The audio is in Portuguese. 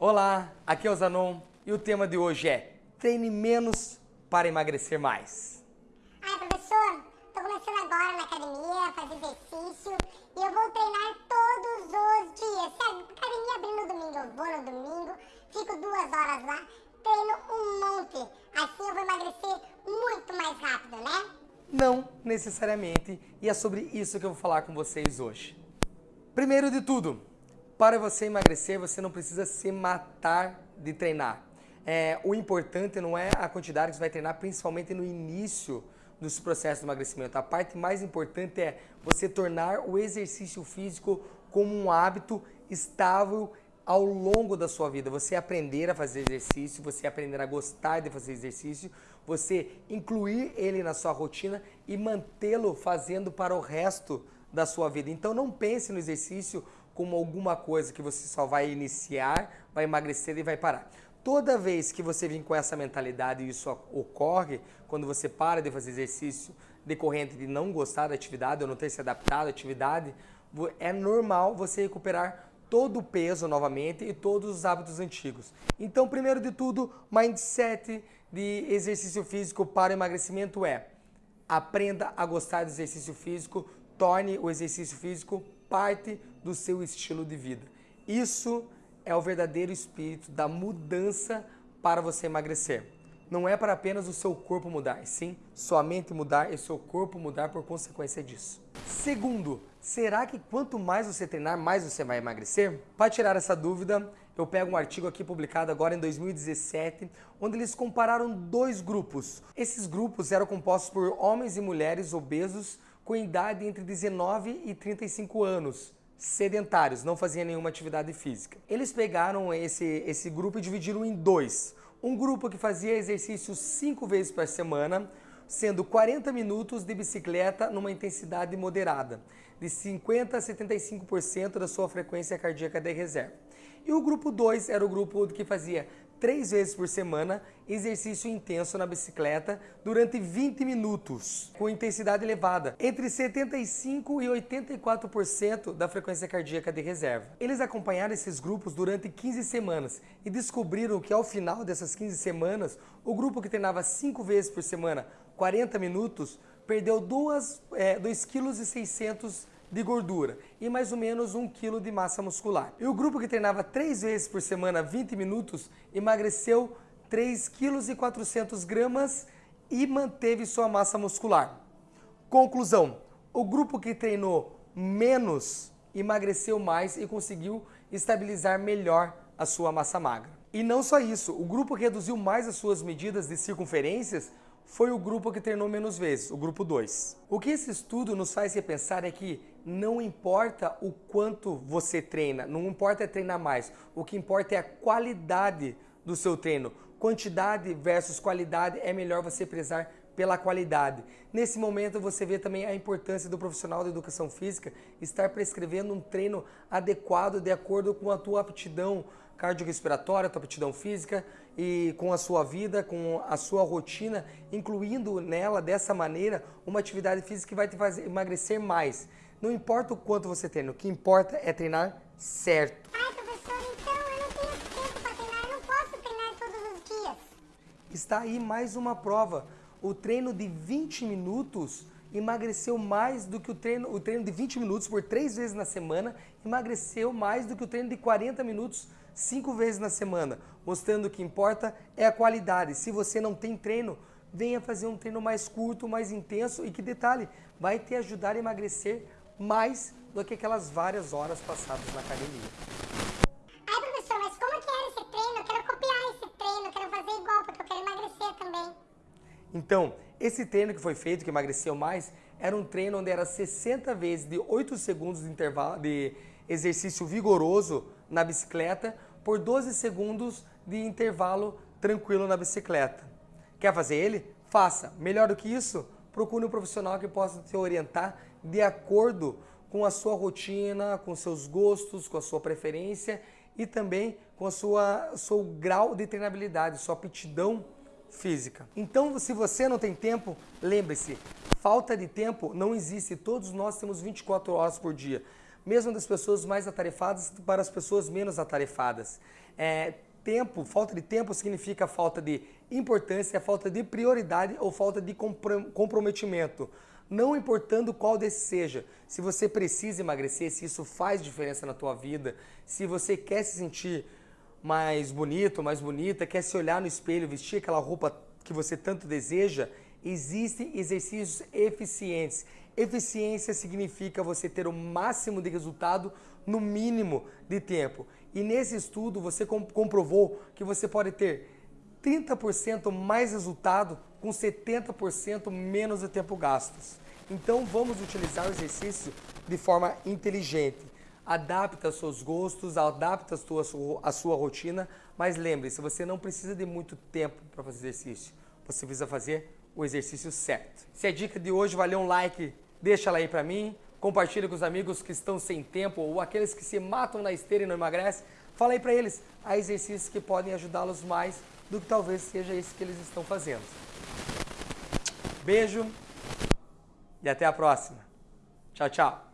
Olá, aqui é o Zanon e o tema de hoje é treine menos para emagrecer mais. Ai, professor, tô começando agora na academia fazer exercício e eu vou treinar todos os dias. Sério, academia abrindo no domingo, eu vou no domingo, fico duas horas lá, treino um monte. Assim eu vou emagrecer muito mais rápido, né? Não necessariamente, e é sobre isso que eu vou falar com vocês hoje. Primeiro de tudo, para você emagrecer, você não precisa se matar de treinar. É, o importante não é a quantidade que você vai treinar, principalmente no início dos processos de emagrecimento. A parte mais importante é você tornar o exercício físico como um hábito estável ao longo da sua vida. Você aprender a fazer exercício, você aprender a gostar de fazer exercício, você incluir ele na sua rotina e mantê-lo fazendo para o resto da sua vida. Então não pense no exercício como alguma coisa que você só vai iniciar, vai emagrecer e vai parar. Toda vez que você vem com essa mentalidade e isso ocorre, quando você para de fazer exercício decorrente de não gostar da atividade ou não ter se adaptado à atividade, é normal você recuperar todo o peso novamente e todos os hábitos antigos. Então, primeiro de tudo, mindset de exercício físico para emagrecimento é aprenda a gostar do exercício físico, torne o exercício físico parte do seu estilo de vida. Isso é o verdadeiro espírito da mudança para você emagrecer. Não é para apenas o seu corpo mudar, sim sua mente mudar e seu corpo mudar por consequência disso. Segundo, será que quanto mais você treinar, mais você vai emagrecer? Para tirar essa dúvida, eu pego um artigo aqui publicado agora em 2017, onde eles compararam dois grupos. Esses grupos eram compostos por homens e mulheres obesos com idade entre 19 e 35 anos, sedentários, não faziam nenhuma atividade física. Eles pegaram esse, esse grupo e dividiram em dois. Um grupo que fazia exercício cinco vezes por semana, sendo 40 minutos de bicicleta numa intensidade moderada, de 50 a 75% da sua frequência cardíaca de reserva. E o grupo 2 era o grupo que fazia três vezes por semana, exercício intenso na bicicleta durante 20 minutos, com intensidade elevada, entre 75% e 84% da frequência cardíaca de reserva. Eles acompanharam esses grupos durante 15 semanas e descobriram que ao final dessas 15 semanas, o grupo que treinava 5 vezes por semana, 40 minutos, perdeu 2,6 é, kg de gordura e mais ou menos 1 kg de massa muscular. E o grupo que treinava 3 vezes por semana, 20 minutos, emagreceu 3 kg e 400 gramas e manteve sua massa muscular. Conclusão, o grupo que treinou menos emagreceu mais e conseguiu estabilizar melhor a sua massa magra. E não só isso, o grupo que reduziu mais as suas medidas de circunferências foi o grupo que treinou menos vezes, o grupo 2. O que esse estudo nos faz repensar é que não importa o quanto você treina, não importa é treinar mais, o que importa é a qualidade do seu treino. Quantidade versus qualidade é melhor você prezar pela qualidade. Nesse momento você vê também a importância do profissional da educação física estar prescrevendo um treino adequado de acordo com a tua aptidão cardiorrespiratória, tua aptidão física e com a sua vida, com a sua rotina, incluindo nela dessa maneira uma atividade física que vai te fazer emagrecer mais. Não importa o quanto você treina, o que importa é treinar certo. Ai, professor, então eu não tenho tempo para treinar, eu não posso treinar todos os dias. Está aí mais uma prova. O treino de 20 minutos emagreceu mais do que o treino, o treino de 20 minutos por três vezes na semana, emagreceu mais do que o treino de 40 minutos cinco vezes na semana, mostrando que importa é a qualidade. Se você não tem treino, venha fazer um treino mais curto, mais intenso e que detalhe, vai te ajudar a emagrecer mais do que aquelas várias horas passadas na academia. Ai, professor, mas como que era esse treino? Eu quero copiar esse treino, eu quero fazer igual, porque eu quero emagrecer também. Então, esse treino que foi feito, que emagreceu mais, era um treino onde era 60 vezes de 8 segundos de intervalo de exercício vigoroso na bicicleta por 12 segundos de intervalo tranquilo na bicicleta. Quer fazer ele? Faça. Melhor do que isso, procure um profissional que possa te orientar de acordo com a sua rotina, com seus gostos, com a sua preferência e também com a sua seu grau de treinabilidade, sua aptidão física. Então, se você não tem tempo, lembre-se, falta de tempo não existe. Todos nós temos 24 horas por dia mesmo das pessoas mais atarefadas para as pessoas menos atarefadas. É, tempo, falta de tempo significa falta de importância, falta de prioridade ou falta de comprometimento. Não importando qual desses seja. Se você precisa emagrecer, se isso faz diferença na tua vida, se você quer se sentir mais bonito, mais bonita, quer se olhar no espelho, vestir aquela roupa que você tanto deseja, existem exercícios eficientes. Eficiência significa você ter o máximo de resultado no mínimo de tempo. E nesse estudo você comprovou que você pode ter 30% mais resultado com 70% menos de tempo gastos. Então vamos utilizar o exercício de forma inteligente. Adapta seus gostos, adapta a sua, a sua rotina, mas lembre-se, você não precisa de muito tempo para fazer exercício. Você precisa fazer o exercício certo. Se a dica de hoje valeu um like, deixa ela aí para mim. Compartilha com os amigos que estão sem tempo ou aqueles que se matam na esteira e não emagrecem. Fala aí para eles, há exercícios que podem ajudá-los mais do que talvez seja isso que eles estão fazendo. Beijo e até a próxima. Tchau, tchau.